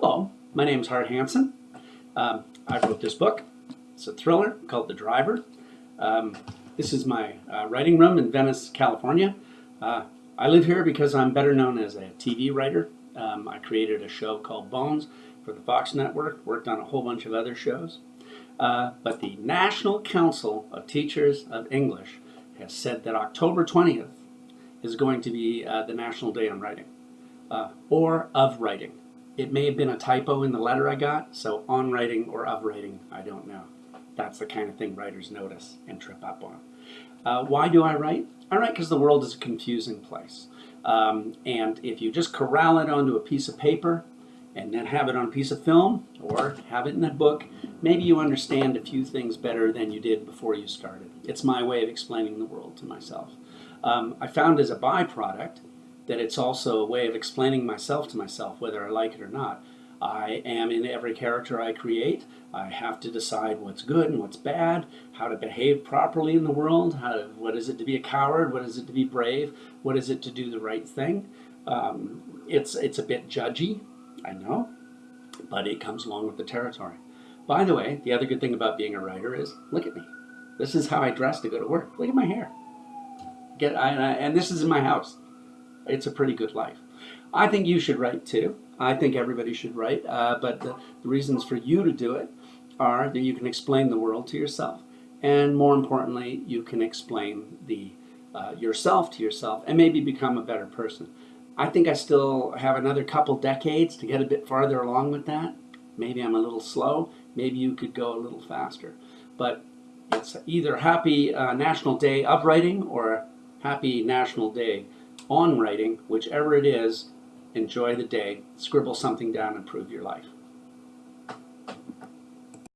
Hello, my name is Hart Hanson. Um, I wrote this book. It's a thriller called The Driver. Um, this is my uh, writing room in Venice, California. Uh, I live here because I'm better known as a TV writer. Um, I created a show called Bones for the Fox Network, worked on a whole bunch of other shows. Uh, but the National Council of Teachers of English has said that October 20th is going to be uh, the National Day on Writing, uh, or of writing. It may have been a typo in the letter I got, so on writing or of writing, I don't know. That's the kind of thing writers notice and trip up on. Uh, why do I write? I write because the world is a confusing place. Um, and if you just corral it onto a piece of paper and then have it on a piece of film or have it in a book, maybe you understand a few things better than you did before you started. It's my way of explaining the world to myself. Um, I found as a byproduct that it's also a way of explaining myself to myself, whether I like it or not. I am in every character I create. I have to decide what's good and what's bad, how to behave properly in the world, how to, what is it to be a coward, what is it to be brave, what is it to do the right thing. Um, it's, it's a bit judgy, I know, but it comes along with the territory. By the way, the other good thing about being a writer is, look at me. This is how I dress to go to work. Look at my hair. Get, I, and this is in my house it's a pretty good life. I think you should write too. I think everybody should write, uh, but the, the reasons for you to do it are that you can explain the world to yourself, and more importantly, you can explain the uh, yourself to yourself, and maybe become a better person. I think I still have another couple decades to get a bit farther along with that. Maybe I'm a little slow. Maybe you could go a little faster. But it's either Happy uh, National Day of Writing or Happy National Day on writing, whichever it is, enjoy the day, scribble something down, improve your life.